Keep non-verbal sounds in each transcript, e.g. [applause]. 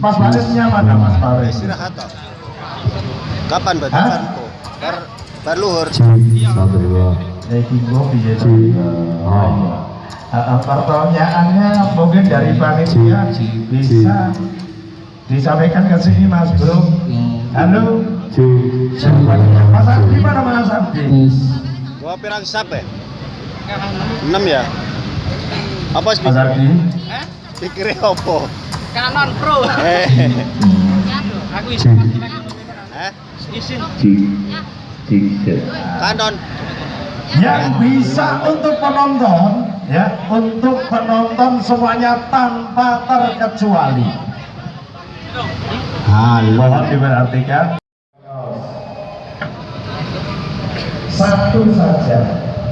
Mas Farisnya mana Mas Faris? Istirahat toh. Kapan bagi Hah? Kanko? Bar bar luhur. satu dua Ya Kingo piye to? Oh iya. Ah, ah, pertanyaannya mungkin dari panitia bisa disampaikan ke sini Mas Bro. Halo. Mas Abdi mana Mas Abdi? Gua pirang sap ya? 6 ya? Apa sih? Mas Abdi. Pikirnya apa? Canon Pro. Eh, Aku izin. eh, Izin. kanon. Yang bisa untuk penonton ya, untuk penonton semuanya tanpa terkecuali. Halo. Diperhatikan. Satu saja.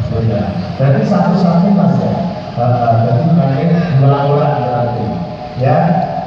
Sudah. Berarti satu-satu mas ya. Uh, jadi main ulang-ulang berarti. Ya.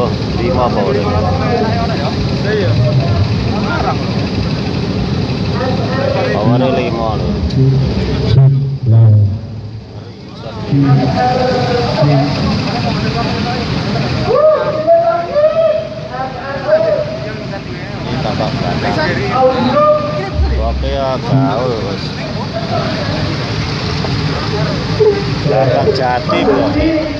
vâng đi hoa màu được Awal dari lima loh. Kita bakal. Oke ya, kau. Larang jati loh.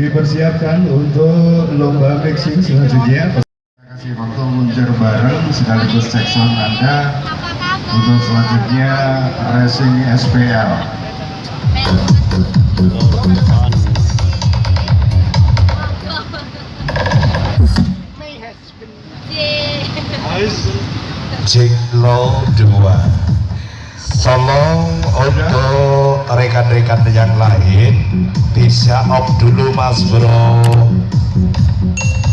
dipersiapkan untuk lomba mixing selanjutnya. Terima kasih waktu muncul bareng sekaligus cek sound Anda untuk selanjutnya racing SPL. low dua tolong untuk rekan-rekan yang lain. Bisa off dulu mas bro.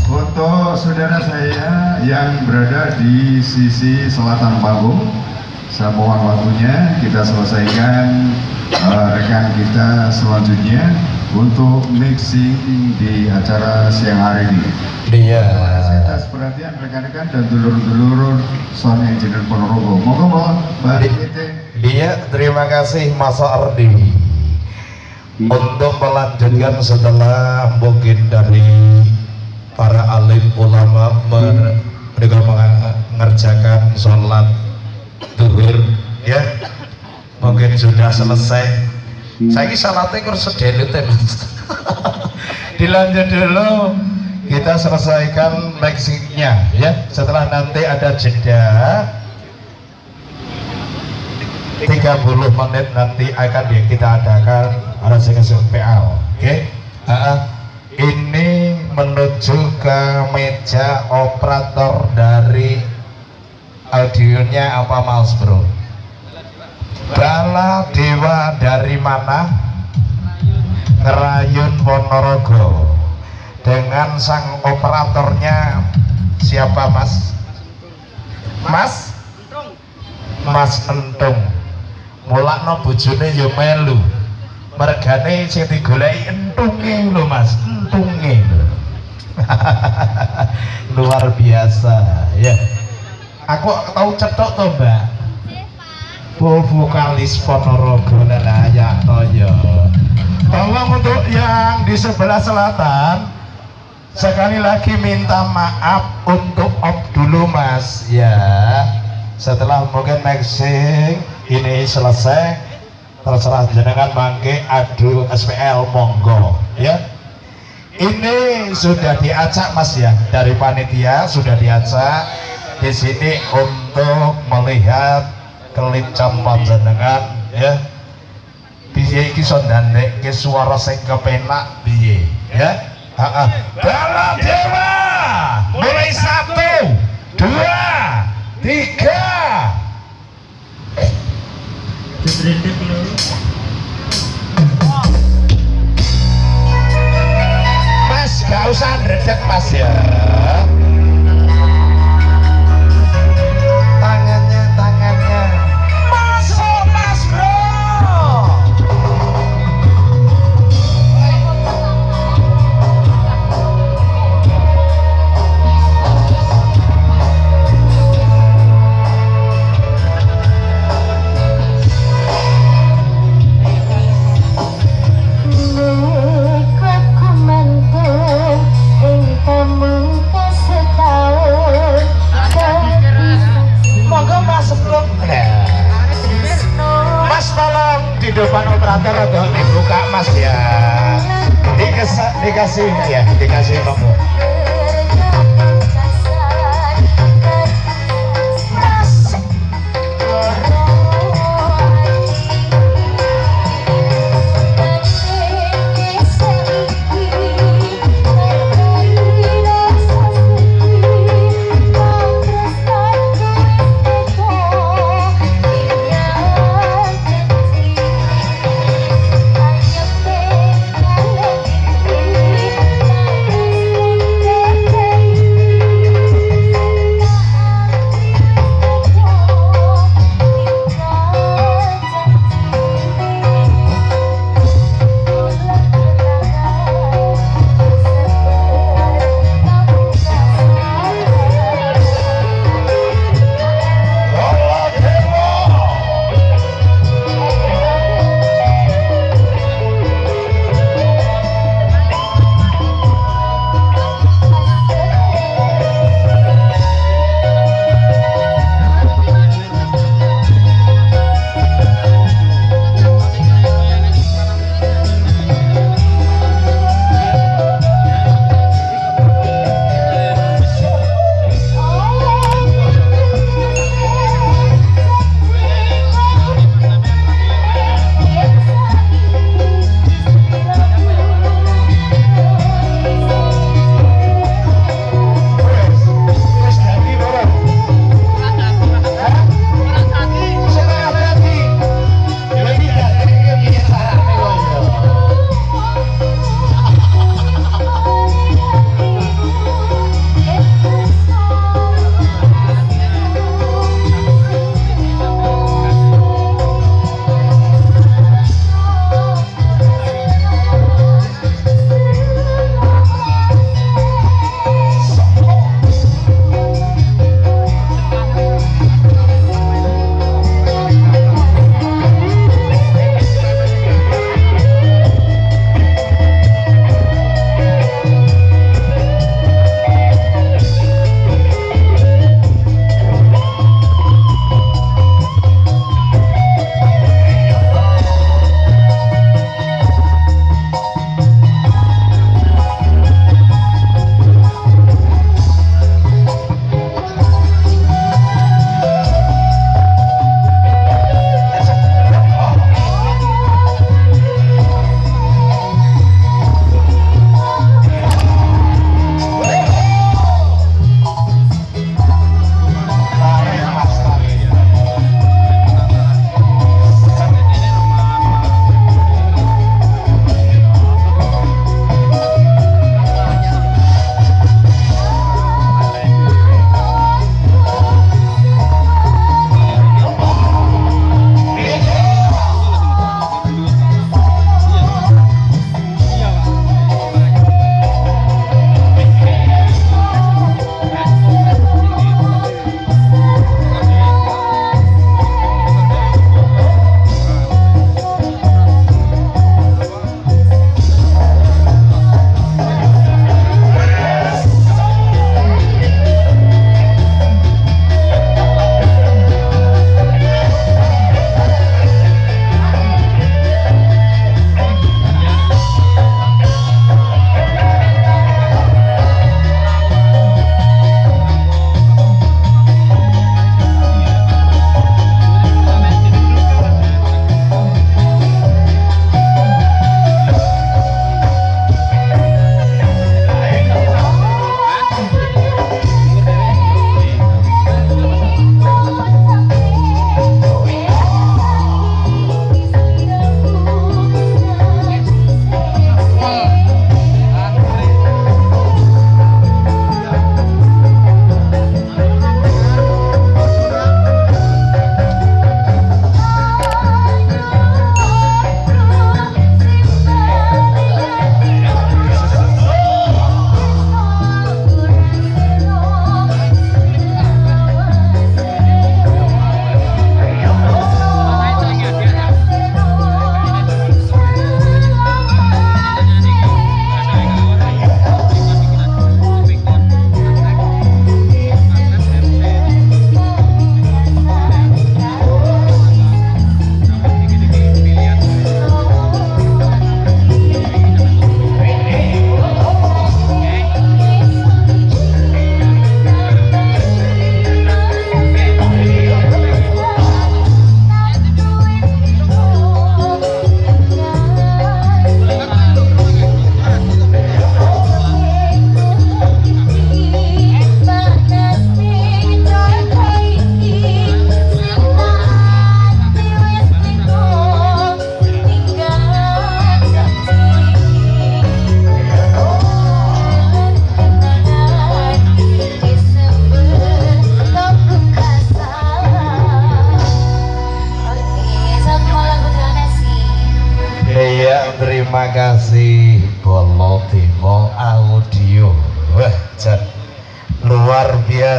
Untuk saudara saya yang berada di sisi selatan panggung, saya mohon waktunya. Kita selesaikan eh, rekan kita selanjutnya untuk mixing di acara siang hari ini. Dia Atas perhatian rekan-rekan dan dulur-dulur Sound Engineer Ponorogo. Monggo mohon Mbak. Iya, terima kasih Mas Ardi. Untuk melanjutkan setelah mungkin dari para alim ulama mer- mereka mengerjakan sholat duhur ya. Mungkin sudah selesai. Saya ini salatnya kurang Mas. [laughs] Dilanjut dulu kita selesaikan mixingnya ya. Setelah nanti ada jeda 30 menit nanti akan kita adakan RSKS PL oke? Ah. ini menuju ke meja operator dari audionya apa mas bro? Bala Dewa dari mana? Ngerayun Ponorogo dengan sang operatornya. Siapa mas? Mas? Mas Entung. Mulakno bojone ya melu. Mergane sing digoleki entunge lho Mas. Entunge [laughs] luar biasa ya. Aku tahu cetok toh Mbak? Bu vokalis Ponorogo Nenaya Toyo tolong untuk yang di sebelah selatan sekali lagi minta maaf untuk Om dulu Mas. Ya setelah mungkin mixing ini selesai. Terserah jenengan mangke adu SPL monggo ya. Ini sudah diacak mas ya. Dari panitia sudah diacak. Di sini untuk melihat kelincam panjenengan ya. Piye iki iso ndandeke suara sing kepenak piye ya Bala Dewa. Mulai satu dua tiga. Mas gak usah ndredeg mas ya operator atau dibuka mas? Ya. Dikasih dikasih ya dikasih kamu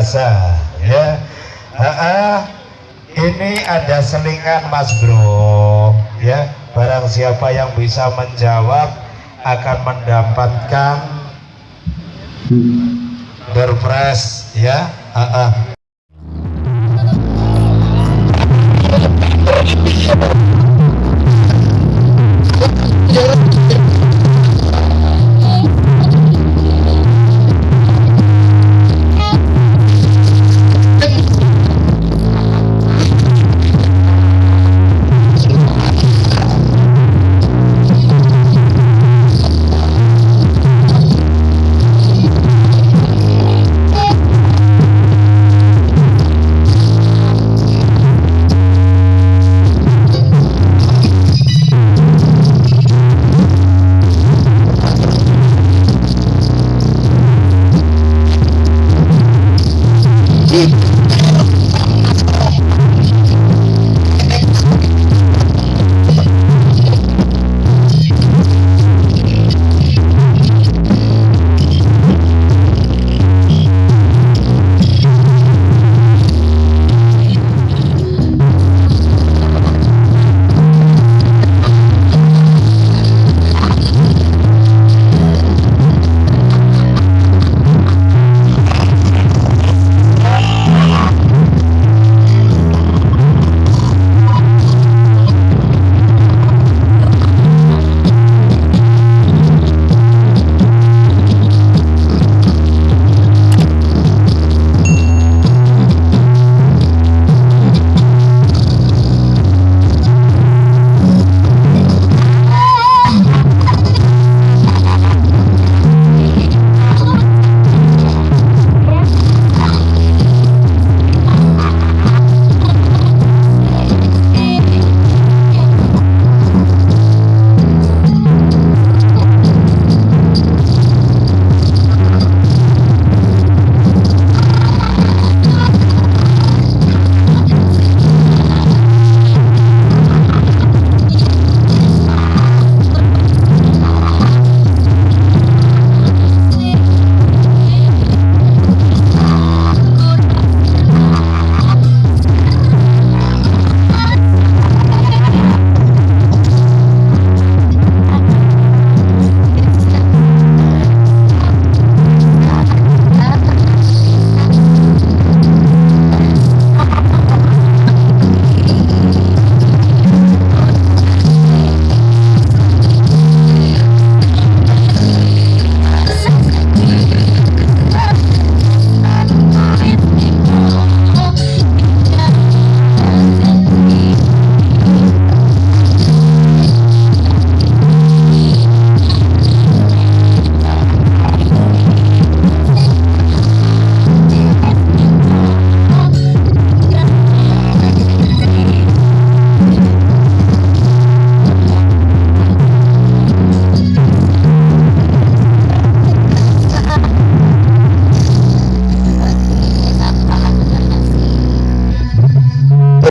biasa ya ah. ini ada selingan Mas Bro ya barang siapa yang bisa menjawab akan mendapatkan Dorpres ya Ah, ah.